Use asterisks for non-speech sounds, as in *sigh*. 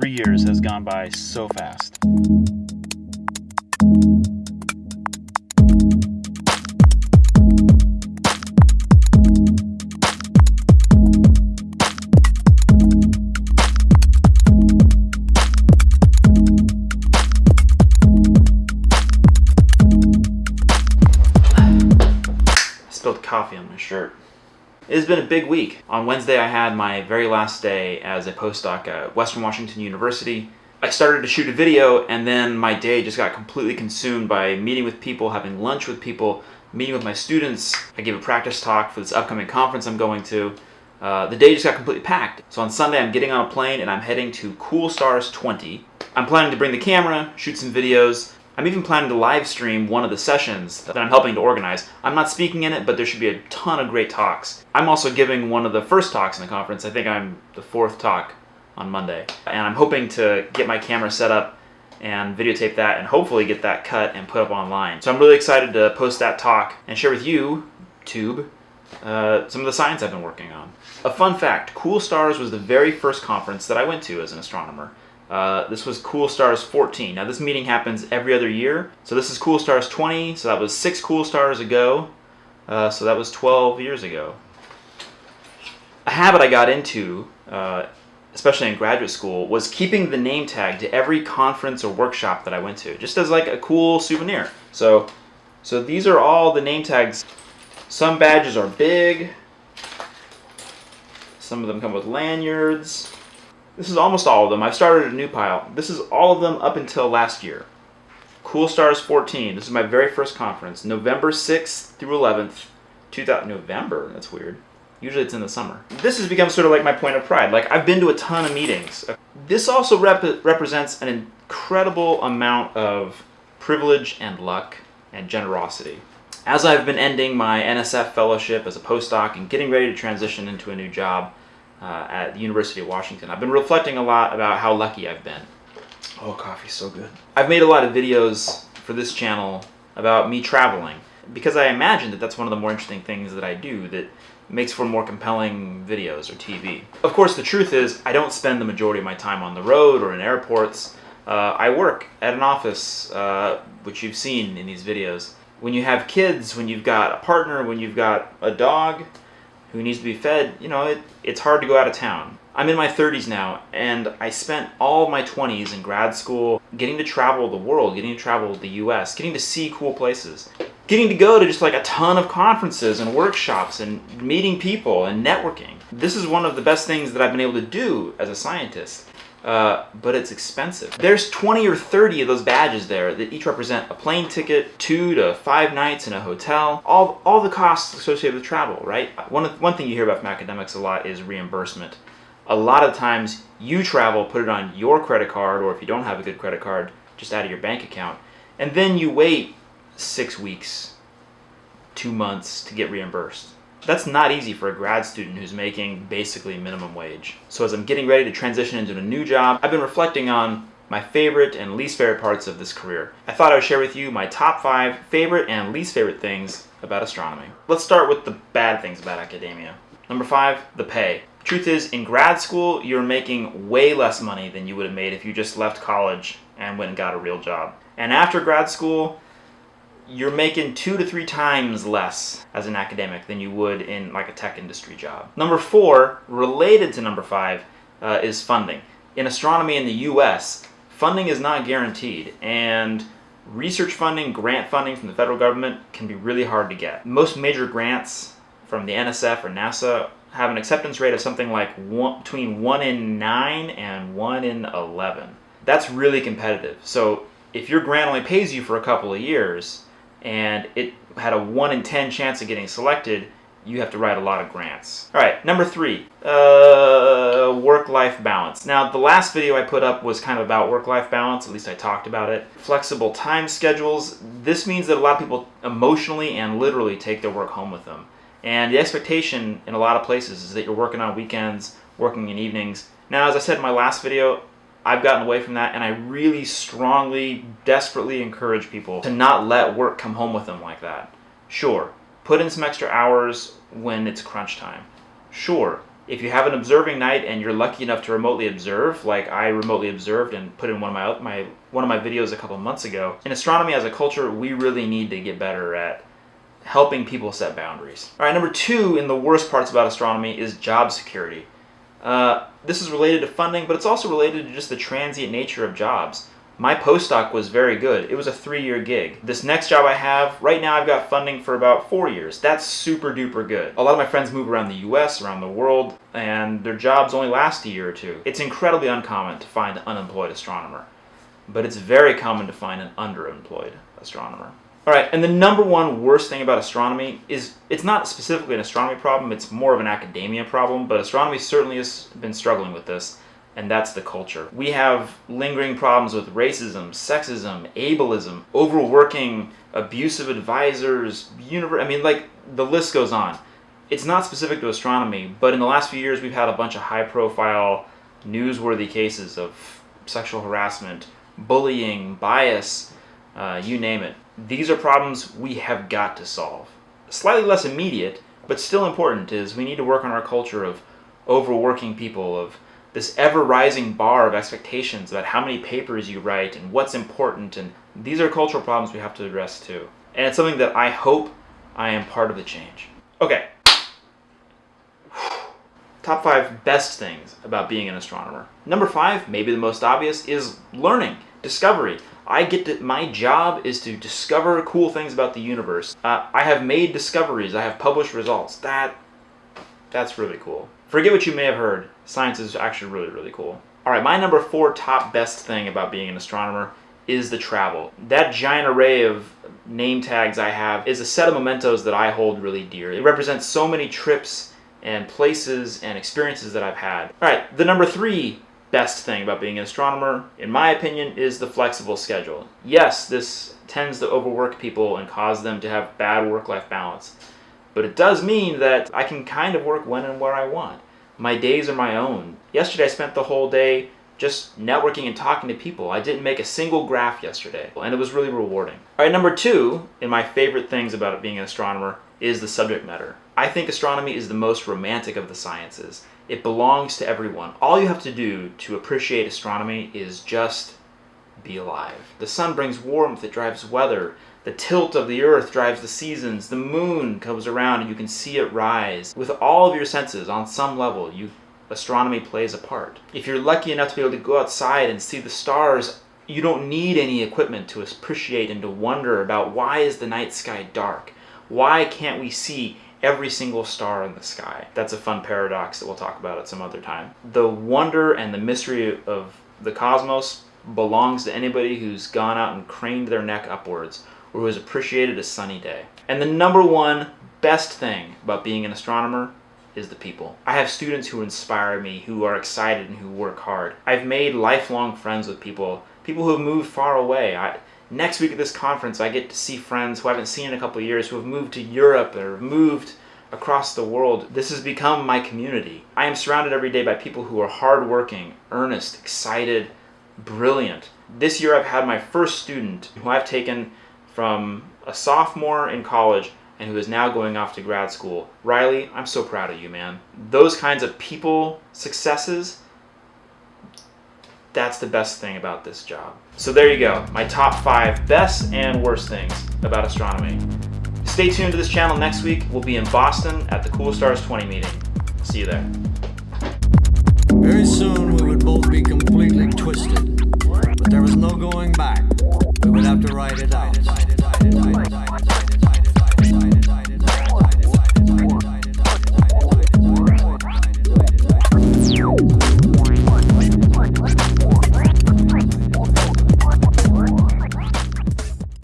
Three years has gone by so fast. spilled coffee on my shirt. It has been a big week. On Wednesday, I had my very last day as a postdoc at Western Washington University. I started to shoot a video, and then my day just got completely consumed by meeting with people, having lunch with people, meeting with my students. I gave a practice talk for this upcoming conference I'm going to. Uh, the day just got completely packed. So on Sunday, I'm getting on a plane and I'm heading to Cool Stars 20. I'm planning to bring the camera, shoot some videos, I'm even planning to live stream one of the sessions that I'm helping to organize. I'm not speaking in it, but there should be a ton of great talks. I'm also giving one of the first talks in the conference. I think I'm the fourth talk on Monday. And I'm hoping to get my camera set up and videotape that and hopefully get that cut and put up online. So I'm really excited to post that talk and share with you, Tube, uh, some of the science I've been working on. A fun fact, Cool Stars was the very first conference that I went to as an astronomer. Uh, this was Cool Stars 14. Now this meeting happens every other year. So this is Cool Stars 20, so that was six Cool Stars ago. Uh, so that was 12 years ago. A habit I got into, uh, especially in graduate school, was keeping the name tag to every conference or workshop that I went to, just as like a cool souvenir. So, so these are all the name tags. Some badges are big. Some of them come with lanyards. This is almost all of them. I've started a new pile. This is all of them up until last year. Cool Stars 14. This is my very first conference. November 6th through 11th. 2000, November? That's weird. Usually it's in the summer. This has become sort of like my point of pride. Like, I've been to a ton of meetings. This also rep represents an incredible amount of privilege and luck and generosity. As I've been ending my NSF fellowship as a postdoc and getting ready to transition into a new job, uh, at the University of Washington. I've been reflecting a lot about how lucky I've been. Oh, coffee's so good. I've made a lot of videos for this channel about me traveling because I imagine that that's one of the more interesting things that I do that makes for more compelling videos or TV. Of course, the truth is I don't spend the majority of my time on the road or in airports. Uh, I work at an office, uh, which you've seen in these videos. When you have kids, when you've got a partner, when you've got a dog, who needs to be fed, you know, it, it's hard to go out of town. I'm in my 30s now, and I spent all my 20s in grad school getting to travel the world, getting to travel the US, getting to see cool places, getting to go to just like a ton of conferences and workshops and meeting people and networking. This is one of the best things that I've been able to do as a scientist. Uh, but it's expensive. There's 20 or 30 of those badges there that each represent a plane ticket, two to five nights in a hotel, all, all the costs associated with travel, right? One, one thing you hear about from academics a lot is reimbursement. A lot of times you travel, put it on your credit card, or if you don't have a good credit card, just out of your bank account, and then you wait six weeks, two months to get reimbursed. That's not easy for a grad student who's making basically minimum wage. So as I'm getting ready to transition into a new job, I've been reflecting on my favorite and least favorite parts of this career. I thought I would share with you my top five favorite and least favorite things about astronomy. Let's start with the bad things about academia. Number five, the pay. Truth is, in grad school, you're making way less money than you would have made if you just left college and went and got a real job. And after grad school, you're making two to three times less as an academic than you would in like a tech industry job. Number four, related to number five, uh, is funding. In astronomy in the US, funding is not guaranteed and research funding, grant funding from the federal government can be really hard to get. Most major grants from the NSF or NASA have an acceptance rate of something like one, between 1 in 9 and 1 in 11. That's really competitive. So if your grant only pays you for a couple of years, and it had a 1 in 10 chance of getting selected, you have to write a lot of grants. All right, number three, uh, work-life balance. Now, the last video I put up was kind of about work-life balance, at least I talked about it. Flexible time schedules. This means that a lot of people emotionally and literally take their work home with them. And the expectation in a lot of places is that you're working on weekends, working in evenings. Now, as I said in my last video, I've gotten away from that and I really strongly, desperately encourage people to not let work come home with them like that. Sure, put in some extra hours when it's crunch time. Sure, If you have an observing night and you're lucky enough to remotely observe, like I remotely observed and put in one of my, my one of my videos a couple months ago, in astronomy as a culture, we really need to get better at helping people set boundaries. All right, number two in the worst parts about astronomy is job security. Uh, this is related to funding, but it's also related to just the transient nature of jobs. My postdoc was very good. It was a three-year gig. This next job I have, right now I've got funding for about four years. That's super duper good. A lot of my friends move around the US, around the world, and their jobs only last a year or two. It's incredibly uncommon to find an unemployed astronomer, but it's very common to find an underemployed astronomer. All right, and the number one worst thing about astronomy is it's not specifically an astronomy problem, it's more of an academia problem, but astronomy certainly has been struggling with this and that's the culture. We have lingering problems with racism, sexism, ableism, overworking, abusive advisors, universe. I mean, like the list goes on. It's not specific to astronomy, but in the last few years, we've had a bunch of high-profile, newsworthy cases of sexual harassment, bullying, bias, uh, you name it. These are problems we have got to solve. Slightly less immediate, but still important, is we need to work on our culture of overworking people, of this ever-rising bar of expectations about how many papers you write and what's important and these are cultural problems we have to address too. And it's something that I hope I am part of the change. Okay. *sighs* Top five best things about being an astronomer. Number five, maybe the most obvious, is learning, discovery. I get to, my job is to discover cool things about the universe. Uh, I have made discoveries, I have published results. That, that's really cool. Forget what you may have heard. Science is actually really, really cool. All right, my number four top best thing about being an astronomer is the travel. That giant array of name tags I have is a set of mementos that I hold really dear. It represents so many trips and places and experiences that I've had. All right, the number three best thing about being an astronomer, in my opinion, is the flexible schedule. Yes, this tends to overwork people and cause them to have bad work-life balance. But it does mean that I can kind of work when and where I want. My days are my own. Yesterday I spent the whole day just networking and talking to people. I didn't make a single graph yesterday, and it was really rewarding. All right, number two, in my favorite things about being an astronomer, is the subject matter. I think astronomy is the most romantic of the sciences. It belongs to everyone. All you have to do to appreciate astronomy is just be alive. The sun brings warmth, it drives weather, the tilt of the earth drives the seasons. The moon comes around and you can see it rise. With all of your senses, on some level, you astronomy plays a part. If you're lucky enough to be able to go outside and see the stars, you don't need any equipment to appreciate and to wonder about why is the night sky dark? Why can't we see every single star in the sky? That's a fun paradox that we'll talk about at some other time. The wonder and the mystery of the cosmos belongs to anybody who's gone out and craned their neck upwards or who has appreciated a sunny day. And the number one best thing about being an astronomer is the people. I have students who inspire me, who are excited and who work hard. I've made lifelong friends with people, people who have moved far away. I, next week at this conference, I get to see friends who I haven't seen in a couple years, who have moved to Europe or moved across the world. This has become my community. I am surrounded every day by people who are hardworking, earnest, excited, brilliant. This year I've had my first student who I've taken from a sophomore in college and who is now going off to grad school. Riley, I'm so proud of you, man. Those kinds of people successes, that's the best thing about this job. So there you go, my top five best and worst things about astronomy. Stay tuned to this channel next week. We'll be in Boston at the Cool Stars 20 meeting. See you there. Very soon we would both be completely twisted, but there was no going back. We would have to ride it out.